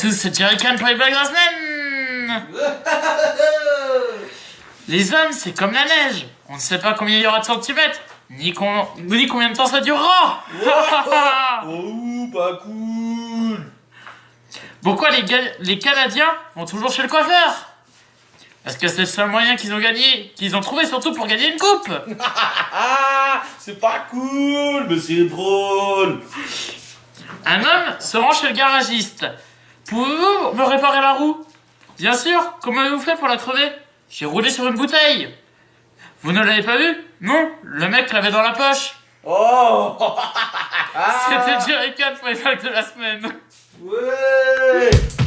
tous, c'est Jerrycan pour les blagues de la semaine Les hommes, c'est comme la neige. On ne sait pas combien il y aura de centimètres, ni, con- ni combien de temps ça durera. Oh, pas cool Pourquoi les, Canadiens vont toujours chez le coiffeur? Parce que c'est le seul moyen qu'ils ont gagné, qu'ils ont trouvé surtout pour gagner une coupe? C'est pas cool, mais c'est drôle Un homme se rend chez le garagiste. Pouvez-vous me réparer la roue? Bien sûr, comment avez-vous fait pour la crever? J'ai roulé sur une bouteille. Vous ne l'avez pas vu Non, le mec l'avait dans la poche. Oh. C'était Jerry Cat pour les de la semaine. Ouais